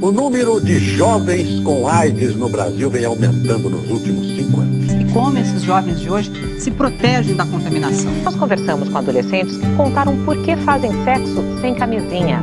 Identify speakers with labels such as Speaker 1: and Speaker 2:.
Speaker 1: O número de jovens com AIDS no Brasil vem aumentando nos últimos cinco anos.
Speaker 2: E como esses jovens de hoje se protegem da contaminação?
Speaker 3: Nós conversamos com adolescentes que contaram por que fazem sexo sem camisinha.